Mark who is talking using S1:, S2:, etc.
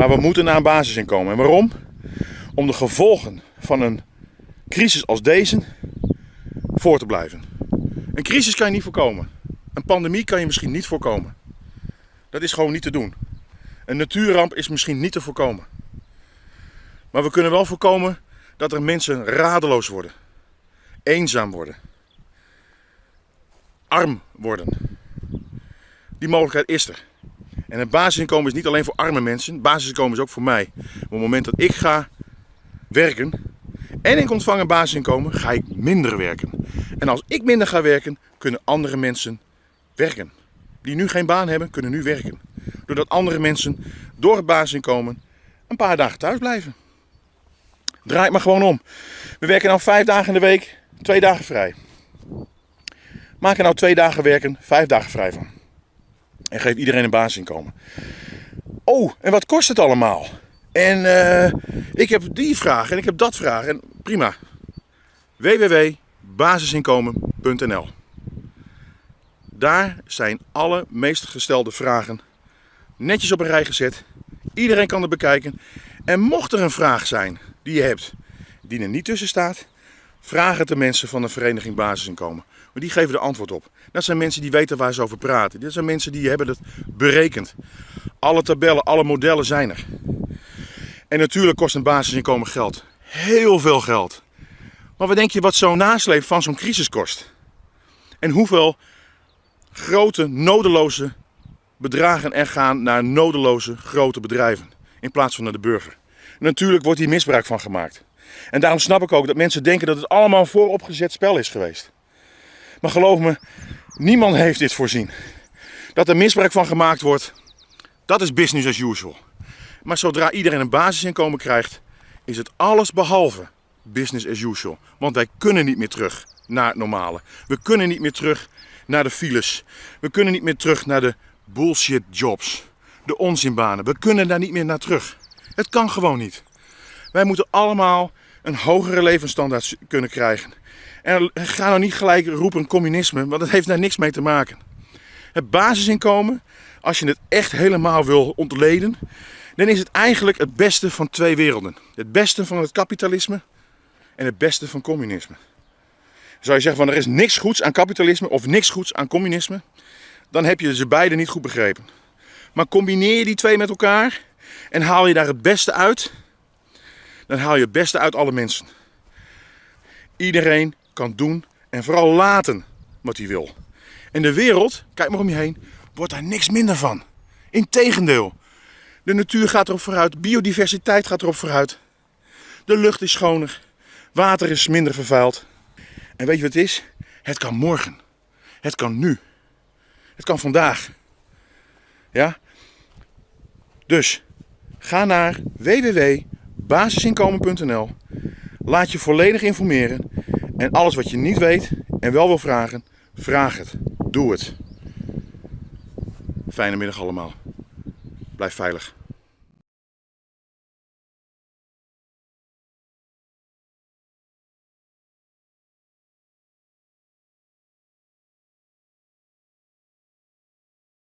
S1: Maar we moeten naar een basisinkomen. En waarom? Om de gevolgen van een crisis als deze voor te blijven. Een crisis kan je niet voorkomen. Een pandemie kan je misschien niet voorkomen. Dat is gewoon niet te doen. Een natuurramp is misschien niet te voorkomen. Maar we kunnen wel voorkomen dat er mensen radeloos worden, eenzaam worden, arm worden. Die mogelijkheid is er. En het basisinkomen is niet alleen voor arme mensen, het basisinkomen is ook voor mij. Op het moment dat ik ga werken en ik ontvang een basisinkomen, ga ik minder werken. En als ik minder ga werken, kunnen andere mensen werken. Die nu geen baan hebben, kunnen nu werken. Doordat andere mensen door het basisinkomen een paar dagen thuis blijven. Draai het maar gewoon om. We werken nou vijf dagen in de week, twee dagen vrij. Maak er nou twee dagen werken, vijf dagen vrij van. En geef iedereen een basisinkomen. Oh, en wat kost het allemaal? En uh, ik heb die vraag en ik heb dat vraag. En prima. www.basisinkomen.nl Daar zijn alle meest gestelde vragen netjes op een rij gezet. Iedereen kan het bekijken. En mocht er een vraag zijn die je hebt, die er niet tussen staat, vraag het de mensen van de vereniging Basisinkomen. Maar die geven er antwoord op. Dat zijn mensen die weten waar ze over praten. Dit zijn mensen die hebben het berekend. Alle tabellen, alle modellen zijn er. En natuurlijk kost een basisinkomen geld. Heel veel geld. Maar wat denk je wat zo'n nasleep van zo'n crisis kost? En hoeveel grote, nodeloze bedragen er gaan naar nodeloze grote bedrijven. In plaats van naar de burger. Natuurlijk wordt hier misbruik van gemaakt. En daarom snap ik ook dat mensen denken dat het allemaal een vooropgezet spel is geweest. Maar geloof me, niemand heeft dit voorzien. Dat er misbruik van gemaakt wordt, dat is business as usual. Maar zodra iedereen een basisinkomen krijgt, is het alles behalve business as usual. Want wij kunnen niet meer terug naar het normale. We kunnen niet meer terug naar de files. We kunnen niet meer terug naar de bullshit jobs. De onzinbanen. We kunnen daar niet meer naar terug. Het kan gewoon niet. Wij moeten allemaal een hogere levensstandaard kunnen krijgen. En ga nou niet gelijk roepen communisme, want dat heeft daar niks mee te maken. Het basisinkomen, als je het echt helemaal wil ontleden, dan is het eigenlijk het beste van twee werelden. Het beste van het kapitalisme en het beste van communisme. Zou je zeggen van er is niks goeds aan kapitalisme of niks goeds aan communisme, dan heb je ze beide niet goed begrepen. Maar combineer die twee met elkaar en haal je daar het beste uit, dan haal je het beste uit alle mensen. Iedereen kan doen en vooral laten wat hij wil. En de wereld, kijk maar om je heen, wordt daar niks minder van. Integendeel. De natuur gaat erop vooruit, biodiversiteit gaat erop vooruit. De lucht is schoner, water is minder vervuild. En weet je wat het is? Het kan morgen. Het kan nu. Het kan vandaag. Ja? Dus ga naar www.basisinkomen.nl. Laat je volledig informeren. En alles wat je niet weet en wel wil vragen, vraag het. Doe het. Fijne middag allemaal. Blijf veilig.